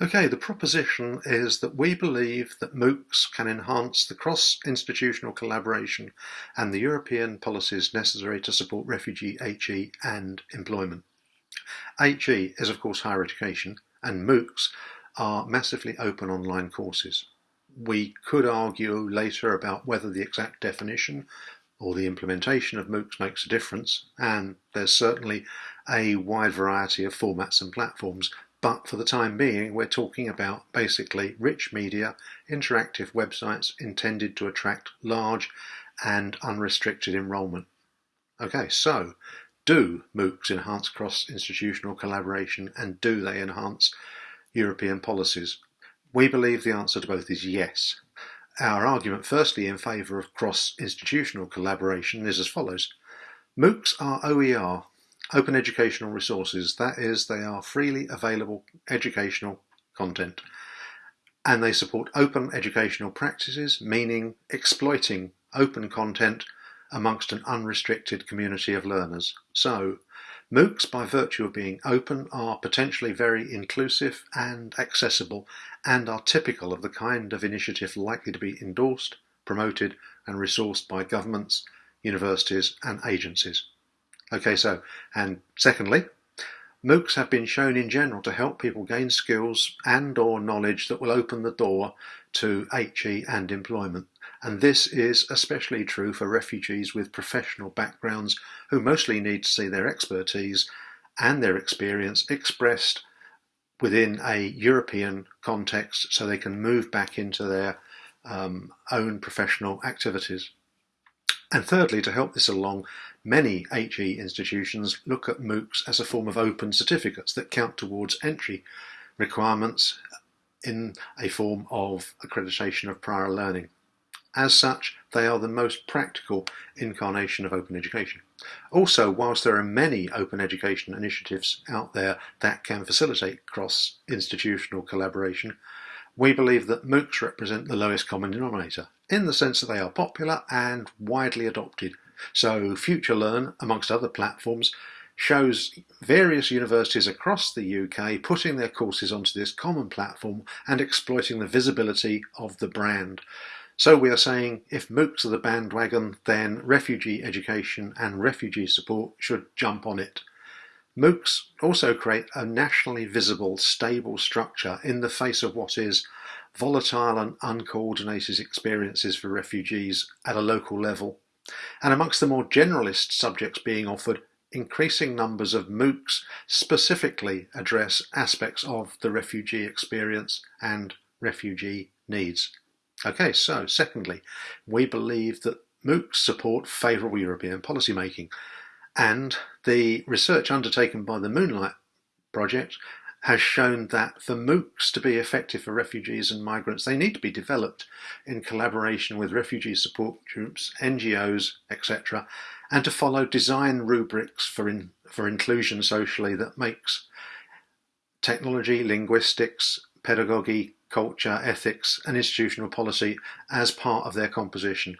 Okay, the proposition is that we believe that MOOCs can enhance the cross-institutional collaboration and the European policies necessary to support refugee HE and employment. HE is of course higher education and MOOCs are massively open online courses. We could argue later about whether the exact definition or the implementation of MOOCs makes a difference and there's certainly a wide variety of formats and platforms but for the time being, we're talking about basically rich media, interactive websites intended to attract large and unrestricted enrolment. Okay, so do MOOCs enhance cross-institutional collaboration and do they enhance European policies? We believe the answer to both is yes. Our argument firstly in favour of cross-institutional collaboration is as follows. MOOCs are OER, open educational resources. That is, they are freely available educational content and they support open educational practices, meaning exploiting open content amongst an unrestricted community of learners. So, MOOCs, by virtue of being open, are potentially very inclusive and accessible and are typical of the kind of initiative likely to be endorsed, promoted and resourced by governments, universities and agencies. Okay, so, and secondly, MOOCs have been shown in general to help people gain skills and or knowledge that will open the door to HE and employment. And this is especially true for refugees with professional backgrounds who mostly need to see their expertise and their experience expressed within a European context so they can move back into their um, own professional activities. And thirdly, to help this along, many HE institutions look at MOOCs as a form of open certificates that count towards entry requirements in a form of accreditation of prior learning. As such, they are the most practical incarnation of open education. Also, whilst there are many open education initiatives out there that can facilitate cross-institutional collaboration, we believe that MOOCs represent the lowest common denominator in the sense that they are popular and widely adopted. So FutureLearn, amongst other platforms, shows various universities across the UK putting their courses onto this common platform and exploiting the visibility of the brand. So we are saying if MOOCs are the bandwagon, then refugee education and refugee support should jump on it. MOOCs also create a nationally visible, stable structure in the face of what is volatile and uncoordinated experiences for refugees at a local level. And amongst the more generalist subjects being offered, increasing numbers of MOOCs specifically address aspects of the refugee experience and refugee needs. Okay, so secondly, we believe that MOOCs support favourable European policy making. And the research undertaken by the MOONLITE Project has shown that for MOOCs to be effective for refugees and migrants, they need to be developed in collaboration with refugee support groups, NGOs, etc., and to follow design rubrics for, in, for inclusion socially that makes technology, linguistics, pedagogy, culture, ethics, and institutional policy as part of their composition.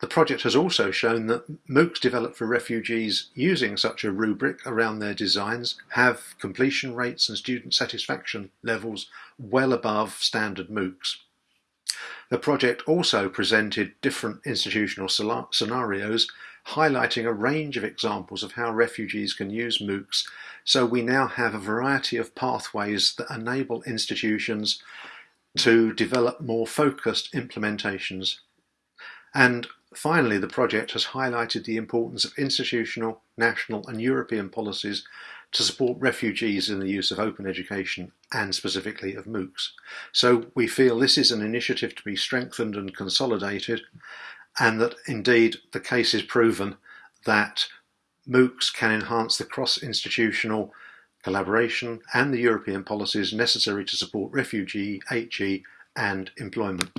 The project has also shown that MOOCs developed for refugees using such a rubric around their designs have completion rates and student satisfaction levels well above standard MOOCs. The project also presented different institutional scenarios highlighting a range of examples of how refugees can use MOOCs so we now have a variety of pathways that enable institutions to develop more focused implementations. And Finally, the project has highlighted the importance of institutional, national and European policies to support refugees in the use of open education and specifically of MOOCs. So we feel this is an initiative to be strengthened and consolidated and that indeed the case is proven that MOOCs can enhance the cross-institutional collaboration and the European policies necessary to support refugee, HE and employment.